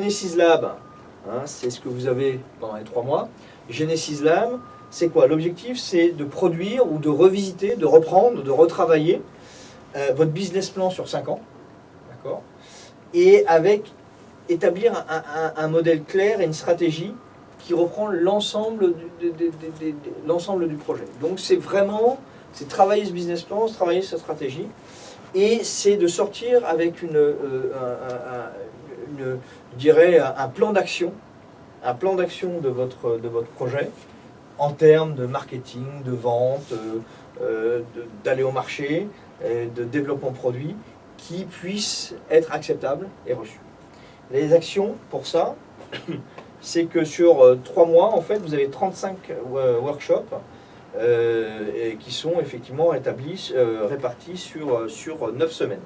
Genesis Lab, hein, c'est ce que vous avez pendant les trois mois. Genesis Lab, c'est quoi? L'objectif, c'est de produire ou de revisiter, de reprendre, de retravailler euh, votre business plan sur cinq ans, d'accord? Et avec établir un, modèle clair et une stratégie qui reprend l'ensemble du, du projet. Donc c'est vraiment, c'est travailler ce business plan, travailler sa stratégie, et c'est de sortir avec une, euh, je dirais, un plan d'action, un plan d'action de votre, de votre projet en termes de marketing, de vente, euh, euh, d'aller au marché, euh, de développement produit, qui puisse être acceptable et reçu. Les actions pour ça, c'est que sur trois mois, en fait, vous avez 35 euh, workshops qui sont effectivement établis, répartis sur, sur 9 semaines.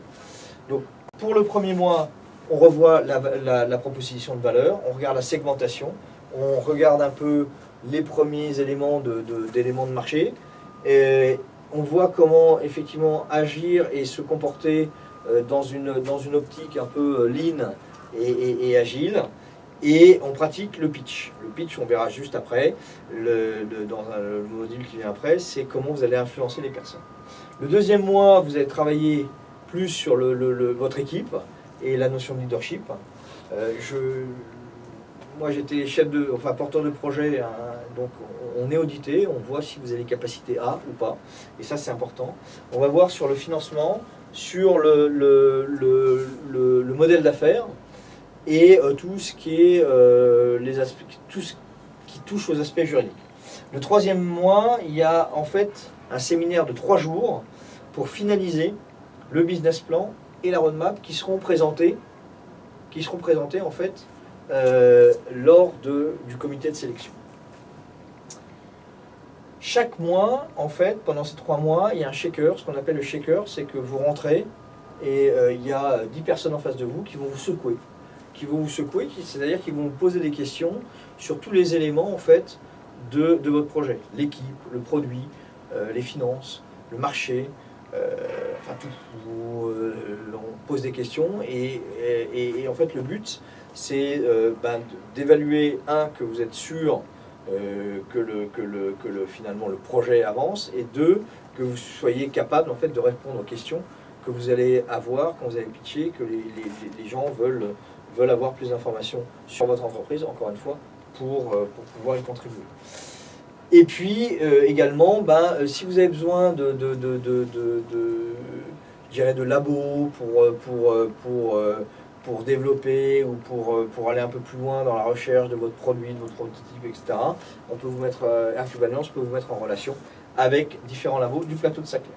Donc, pour le premier mois, on revoit la, proposition de valeur, on regarde la segmentation, on regarde un peu les premiers éléments d'éléments de marché, on voit comment effectivement agir et se comporter euh, dans une, dans une optique un peu euh, lean et, agile. Et on pratique le pitch. Le pitch, on verra juste après, dans un- le module qui vient après, c'est comment vous allez influencer les personnes. Le deuxième mois, vous allez travailler plus sur votre équipe et la notion de leadership. Euh, je, moi, j'étais chef de, enfin porteur de projet, hein, donc on, est audité, on voit si vous avez les capacités A ou pas, et ça c'est important. On va voir sur le financement, sur le, le, le- le- le modèle d'affaires et euh, tout ce qui est euh, les aspects, tout ce qui touche aux aspects juridiques. Le troisième mois, il y a en fait un séminaire de trois jours pour finaliser le business plan et la roadmap qui seront présentés, qui seront présentés en fait euh, lors de, du comité de sélection. Chaque mois, en fait, pendant ces trois mois, il y a un shaker. Ce qu'on appelle le shaker, c'est que vous rentrez et euh, il y a 10 personnes en face de vous qui vont vous secouer. Qui vont vous secouer, c'est-à-dire qu'ils vont vous poser des questions sur tous les éléments en fait de, de votre projet. L'équipe, le produit, euh, les finances, le marché, Vous, euh, on pose des questions et, en fait le but c'est euh, ben, d'évaluer, un, que vous êtes sûr euh, que, le, que, le, que le, finalement le projet avance, et deux, que vous soyez capable en fait, de répondre aux questions que vous allez avoir quand vous allez pitcher, que les, les- les gens veulent, veulent avoir plus d'informations sur votre entreprise, encore une fois, pour, pour pouvoir y contribuer. Et puis également, ben, si vous avez besoin de, de, de- labos pour, euh, pour, euh, pour, euh, pour développer ou pour, aller un peu plus loin dans la recherche de votre produit, de votre prototype, etc., on peut vous mettre, peut vous mettre en relation avec différents labos du plateau de Saclay.